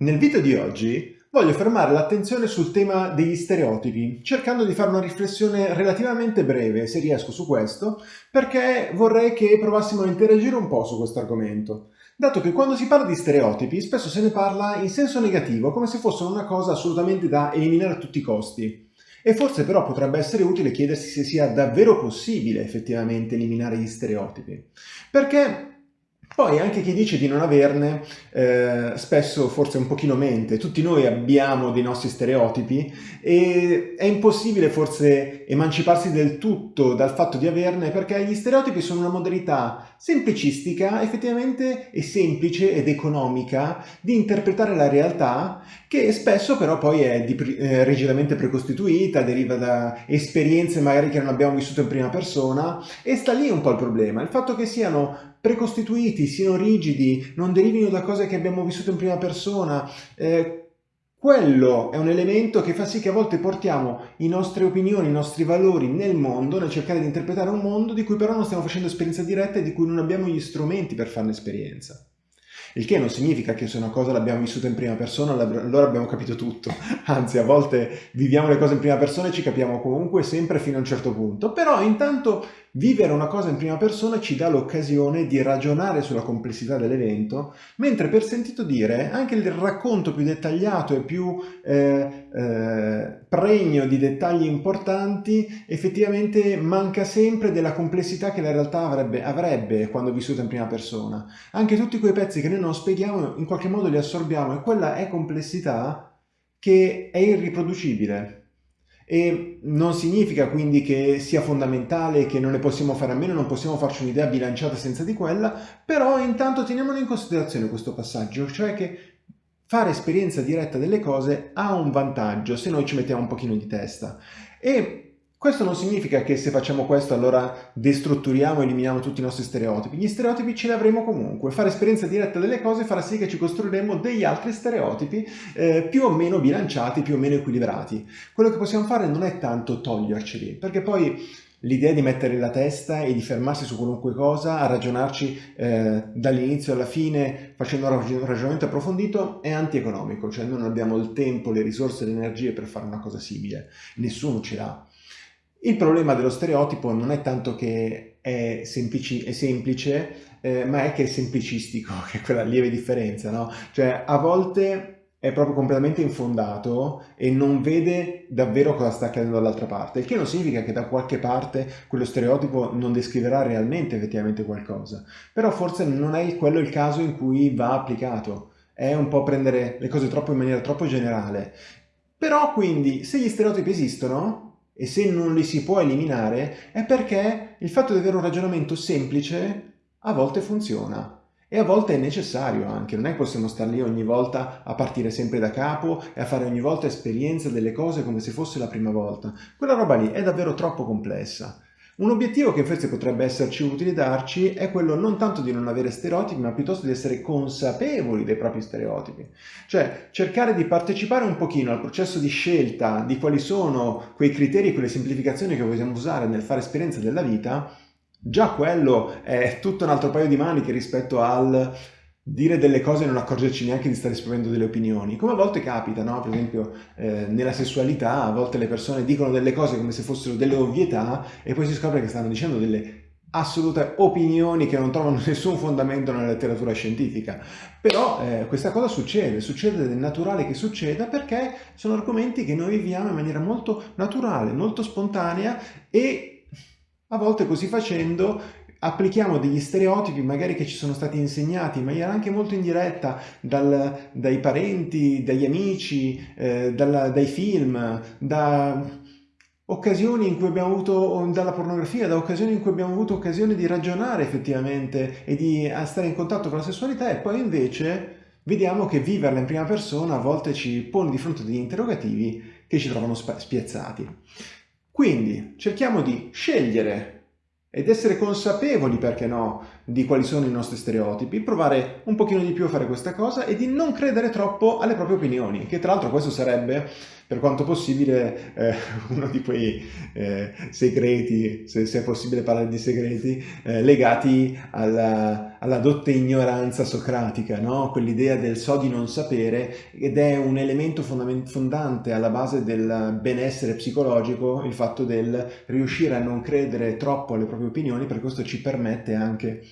Nel video di oggi voglio fermare l'attenzione sul tema degli stereotipi, cercando di fare una riflessione relativamente breve, se riesco su questo, perché vorrei che provassimo a interagire un po' su questo argomento. Dato che quando si parla di stereotipi spesso se ne parla in senso negativo, come se fossero una cosa assolutamente da eliminare a tutti i costi. E forse però potrebbe essere utile chiedersi se sia davvero possibile effettivamente eliminare gli stereotipi. Perché poi anche chi dice di non averne, eh, spesso forse un pochino mente, tutti noi abbiamo dei nostri stereotipi e è impossibile forse emanciparsi del tutto dal fatto di averne perché gli stereotipi sono una modalità semplicistica, effettivamente e semplice ed economica di interpretare la realtà che spesso però poi è di, eh, rigidamente precostituita, deriva da esperienze magari che non abbiamo vissuto in prima persona e sta lì un po' il problema, il fatto che siano precostituiti, siano rigidi, non derivino da cose che abbiamo vissuto in prima persona, eh, quello è un elemento che fa sì che a volte portiamo le nostre opinioni, i nostri valori nel mondo, nel cercare di interpretare un mondo di cui però non stiamo facendo esperienza diretta e di cui non abbiamo gli strumenti per farne esperienza. Il che non significa che se una cosa l'abbiamo vissuta in prima persona allora abbiamo capito tutto, anzi a volte viviamo le cose in prima persona e ci capiamo comunque sempre fino a un certo punto, però intanto Vivere una cosa in prima persona ci dà l'occasione di ragionare sulla complessità dell'evento, mentre per sentito dire anche il racconto più dettagliato e più eh, eh, pregno di dettagli importanti effettivamente manca sempre della complessità che la realtà avrebbe, avrebbe quando vissuta in prima persona. Anche tutti quei pezzi che noi non spieghiamo in qualche modo li assorbiamo e quella è complessità che è irriproducibile e non significa quindi che sia fondamentale, che non ne possiamo fare a meno, non possiamo farci un'idea bilanciata senza di quella, però intanto teniamolo in considerazione questo passaggio, cioè che fare esperienza diretta delle cose ha un vantaggio se noi ci mettiamo un pochino di testa. E questo non significa che se facciamo questo allora destrutturiamo e eliminiamo tutti i nostri stereotipi. Gli stereotipi ce li avremo comunque. Fare esperienza diretta delle cose farà sì che ci costruiremo degli altri stereotipi eh, più o meno bilanciati, più o meno equilibrati. Quello che possiamo fare non è tanto toglierceli, perché poi l'idea di mettere la testa e di fermarsi su qualunque cosa, a ragionarci eh, dall'inizio alla fine facendo un ragionamento approfondito è antieconomico, cioè noi non abbiamo il tempo, le risorse le energie per fare una cosa simile, nessuno ce l'ha. Il problema dello stereotipo non è tanto che è, semplici, è semplice, eh, ma è che è semplicistico, che è quella lieve differenza, no? Cioè, a volte è proprio completamente infondato e non vede davvero cosa sta accadendo dall'altra parte, il che non significa che da qualche parte quello stereotipo non descriverà realmente effettivamente qualcosa, però forse non è quello il caso in cui va applicato, è un po' prendere le cose troppo in maniera troppo generale. Però quindi, se gli stereotipi esistono, e se non li si può eliminare è perché il fatto di avere un ragionamento semplice a volte funziona e a volte è necessario anche, non è che possiamo stare lì ogni volta a partire sempre da capo e a fare ogni volta esperienza delle cose come se fosse la prima volta. Quella roba lì è davvero troppo complessa. Un obiettivo che forse potrebbe esserci utile darci è quello non tanto di non avere stereotipi, ma piuttosto di essere consapevoli dei propri stereotipi. Cioè cercare di partecipare un pochino al processo di scelta di quali sono quei criteri quelle semplificazioni che vogliamo usare nel fare esperienza della vita, già quello è tutto un altro paio di maniche rispetto al dire delle cose e non accorgerci neanche di stare esprimendo delle opinioni, come a volte capita, no? per esempio eh, nella sessualità, a volte le persone dicono delle cose come se fossero delle ovvietà e poi si scopre che stanno dicendo delle assolute opinioni che non trovano nessun fondamento nella letteratura scientifica. Però eh, questa cosa succede, succede ed è naturale che succeda perché sono argomenti che noi viviamo in maniera molto naturale, molto spontanea e a volte così facendo applichiamo degli stereotipi magari che ci sono stati insegnati in maniera anche molto indiretta dal, dai parenti, dagli amici, eh, dalla, dai film, da occasioni in cui abbiamo avuto, dalla pornografia, da occasioni in cui abbiamo avuto occasione di ragionare effettivamente e di stare in contatto con la sessualità e poi invece vediamo che viverla in prima persona a volte ci pone di fronte degli interrogativi che ci trovano spiazzati. Quindi cerchiamo di scegliere ed essere consapevoli, perché no, di quali sono i nostri stereotipi, provare un pochino di più a fare questa cosa e di non credere troppo alle proprie opinioni, che tra l'altro questo sarebbe, per quanto possibile, eh, uno di quei eh, segreti, se, se, è possibile parlare di segreti, eh, legati alla, alla dotte ignoranza socratica, no? quell'idea del so di non sapere ed è un elemento fondante alla base del benessere psicologico il fatto del riuscire a non credere troppo alle proprie opinioni perché questo ci permette anche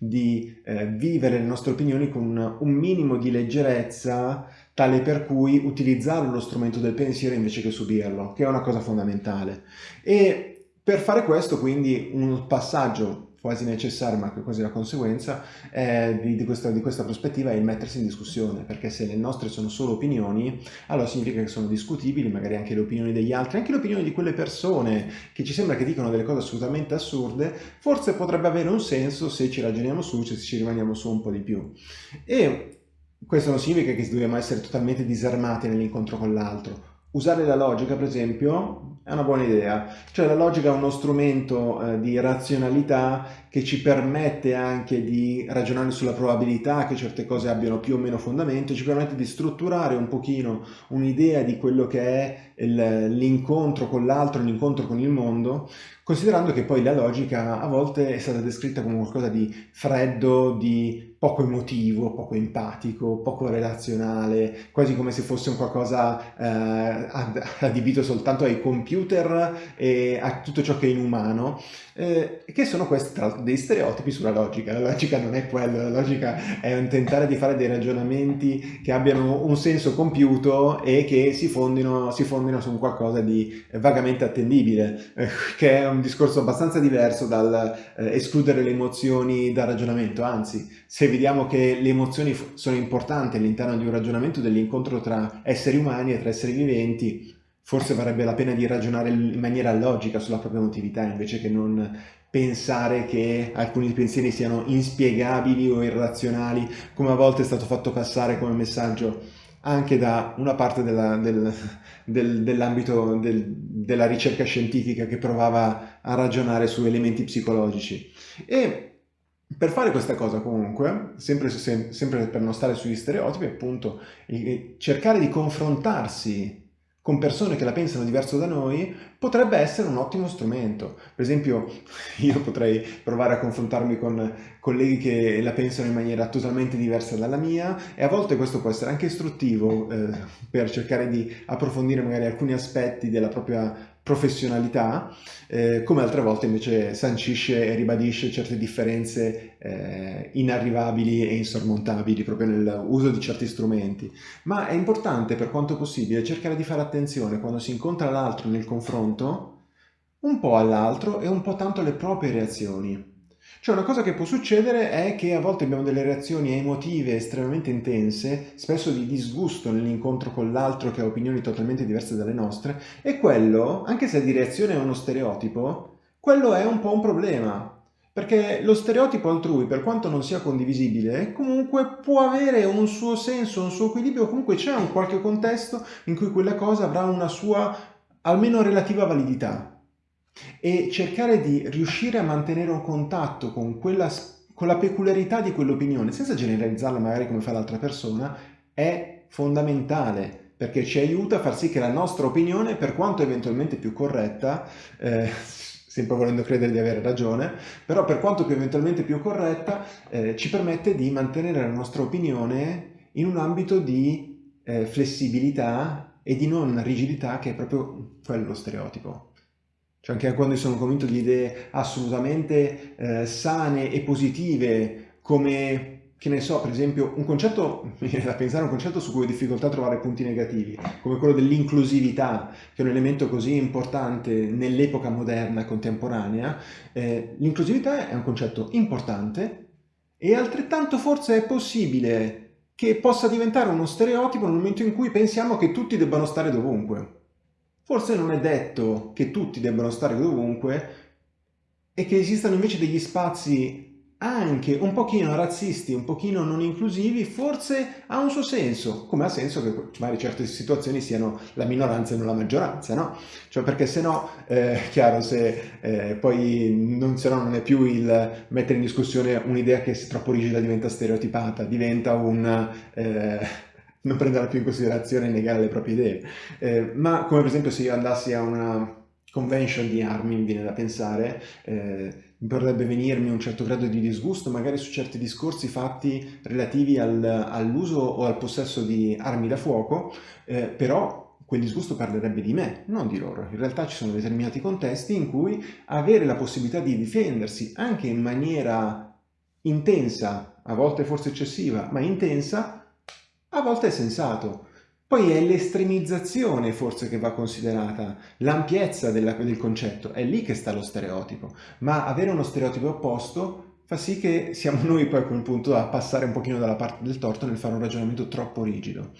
di eh, vivere le nostre opinioni con un minimo di leggerezza tale per cui utilizzare lo strumento del pensiero invece che subirlo, che è una cosa fondamentale. E per fare questo quindi un passaggio quasi necessario, ma che quasi la conseguenza eh, di, di, questa, di, questa, prospettiva è il mettersi in discussione, perché se le nostre sono solo opinioni, allora significa che sono discutibili, magari anche le opinioni degli altri, anche le opinioni di quelle persone che ci sembra che dicono delle cose assolutamente assurde, forse potrebbe avere un senso se ci ragioniamo su, se ci rimaniamo su un po' di più. E questo non significa che dobbiamo essere totalmente disarmati nell'incontro con l'altro, Usare la logica, per esempio, è una buona idea. Cioè la logica è uno strumento eh, di razionalità che ci permette anche di ragionare sulla probabilità che certe cose abbiano più o meno fondamento, ci permette di strutturare un pochino un'idea di quello che è l'incontro con l'altro, l'incontro con il mondo, considerando che poi la logica a volte è stata descritta come qualcosa di freddo, di poco emotivo, poco empatico, poco relazionale, quasi come se fosse un qualcosa eh, adibito soltanto ai computer e a tutto ciò che è inumano, eh, che sono questi tra l'altro dei stereotipi sulla logica. La logica non è quello, la logica è un tentare di fare dei ragionamenti che abbiano un senso compiuto e che si fondino, si fondino su un qualcosa di vagamente attendibile, eh, che è un discorso abbastanza diverso dal eh, escludere le emozioni dal ragionamento, anzi, se vediamo che le emozioni sono importanti all'interno di un ragionamento dell'incontro tra esseri umani e tra esseri viventi, forse varrebbe la pena di ragionare in maniera logica sulla propria emotività invece che non pensare che alcuni pensieri siano inspiegabili o irrazionali, come a volte è stato fatto passare come messaggio anche da una parte del, del, dell'ambito del, della ricerca scientifica che provava a ragionare su elementi psicologici. E per fare questa cosa comunque, sempre, sempre per non stare sugli stereotipi, appunto, cercare di confrontarsi con persone che la pensano diverso da noi, potrebbe essere un ottimo strumento. Per esempio, io potrei provare a confrontarmi con colleghi che la pensano in maniera totalmente diversa dalla mia e a volte questo può essere anche istruttivo eh, per cercare di approfondire magari alcuni aspetti della propria professionalità, eh, come altre volte invece sancisce e ribadisce certe differenze eh, inarrivabili e insormontabili proprio nell'uso di certi strumenti. Ma è importante per quanto possibile cercare di fare attenzione quando si incontra l'altro nel confronto un po' all'altro e un po' tanto alle proprie reazioni. Cioè una cosa che può succedere è che a volte abbiamo delle reazioni emotive estremamente intense, spesso di disgusto nell'incontro con l'altro che ha opinioni totalmente diverse dalle nostre, e quello, anche se di reazione è uno stereotipo, quello è un po' un problema. Perché lo stereotipo altrui, per quanto non sia condivisibile, comunque può avere un suo senso, un suo equilibrio, comunque c'è un qualche contesto in cui quella cosa avrà una sua almeno relativa validità e cercare di riuscire a mantenere un contatto con, quella, con la peculiarità di quell'opinione, senza generalizzarla magari come fa l'altra persona, è fondamentale perché ci aiuta a far sì che la nostra opinione, per quanto eventualmente più corretta, eh, sempre volendo credere di avere ragione, però per quanto più eventualmente più corretta, eh, ci permette di mantenere la nostra opinione in un ambito di eh, flessibilità e di non rigidità che è proprio quello stereotipo. Cioè anche quando sono convinto di idee assolutamente eh, sane e positive, come, che ne so, per esempio, un concetto, mi viene da pensare un concetto su cui ho difficoltà a trovare punti negativi, come quello dell'inclusività, che è un elemento così importante nell'epoca moderna, contemporanea. Eh, L'inclusività è un concetto importante e altrettanto forse è possibile che possa diventare uno stereotipo nel momento in cui pensiamo che tutti debbano stare dovunque. Forse non è detto che tutti debbano stare dovunque e che esistano invece degli spazi anche un pochino razzisti, un pochino non inclusivi, forse ha un suo senso, come ha senso che magari certe situazioni siano la minoranza e non la maggioranza, no? Cioè perché se no, eh, chiaro, se eh, poi non, se no non è più il mettere in discussione un'idea che se troppo rigida diventa stereotipata, diventa un... Eh, non prenderla più in considerazione e negare le proprie idee. Eh, ma come per esempio se io andassi a una convention di armi, mi viene da pensare, eh, potrebbe venirmi un certo grado di disgusto magari su certi discorsi fatti relativi al, all'uso o al possesso di armi da fuoco, eh, però quel disgusto parlerebbe di me, non di loro. In realtà ci sono determinati contesti in cui avere la possibilità di difendersi anche in maniera intensa, a volte forse eccessiva, ma intensa, a volte è sensato. Poi è l'estremizzazione forse che va considerata, l'ampiezza del concetto, è lì che sta lo stereotipo, ma avere uno stereotipo opposto fa sì che siamo noi poi a quel punto a passare un pochino dalla parte del torto nel fare un ragionamento troppo rigido.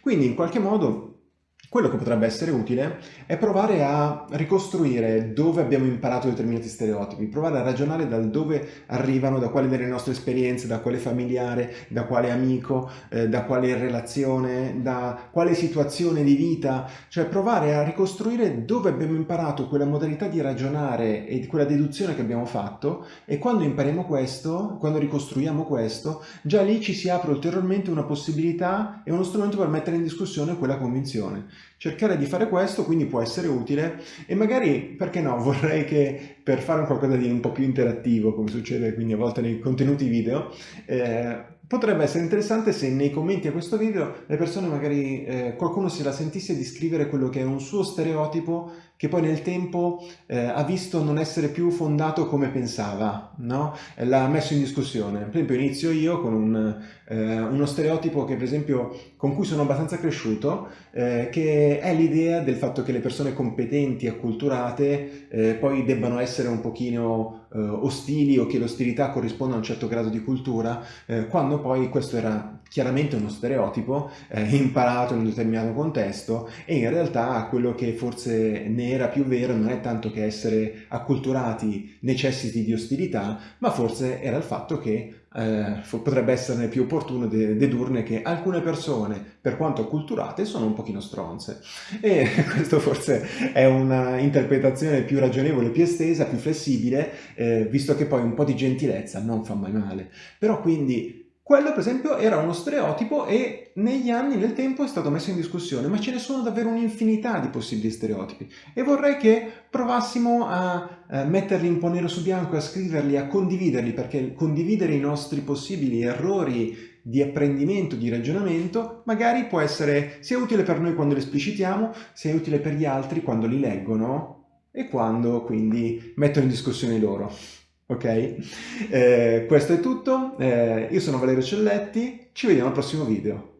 Quindi in qualche modo quello che potrebbe essere utile è provare a ricostruire dove abbiamo imparato determinati stereotipi, provare a ragionare da dove arrivano, da quali delle nostre esperienze, da quale familiare, da quale amico, eh, da quale relazione, da quale situazione di vita, cioè provare a ricostruire dove abbiamo imparato quella modalità di ragionare e quella deduzione che abbiamo fatto e quando impariamo questo, quando ricostruiamo questo, già lì ci si apre ulteriormente una possibilità e uno strumento per mettere in discussione quella convinzione. Cercare di fare questo quindi può essere utile e magari, perché no, vorrei che per fare un qualcosa di un po' più interattivo, come succede quindi a volte nei contenuti video, eh, Potrebbe essere interessante se nei commenti a questo video le persone magari eh, qualcuno se la sentisse di scrivere quello che è un suo stereotipo che poi nel tempo eh, ha visto non essere più fondato come pensava, no? l'ha messo in discussione. Per esempio inizio io con un, eh, uno stereotipo che per esempio con cui sono abbastanza cresciuto, eh, che è l'idea del fatto che le persone competenti, acculturate, eh, poi debbano essere un pochino eh, ostili o che l'ostilità corrisponda a un certo grado di cultura, eh, quando poi questo era chiaramente uno stereotipo imparato in un determinato contesto e in realtà quello che forse ne era più vero non è tanto che essere acculturati necessiti di ostilità, ma forse era il fatto che eh, potrebbe essere più opportuno de dedurne che alcune persone, per quanto acculturate, sono un pochino stronze. E questo forse è una interpretazione più ragionevole, più estesa, più flessibile, eh, visto che poi un po' di gentilezza non fa mai male. Però quindi quello per esempio era uno stereotipo e negli anni, nel tempo è stato messo in discussione, ma ce ne sono davvero un'infinità di possibili stereotipi e vorrei che provassimo a eh, metterli un po' nero su bianco, a scriverli, a condividerli, perché condividere i nostri possibili errori di apprendimento, di ragionamento, magari può essere sia utile per noi quando li esplicitiamo, sia utile per gli altri quando li leggono e quando quindi mettono in discussione loro. Ok? Eh, questo è tutto, eh, io sono Valerio Celletti, ci vediamo al prossimo video.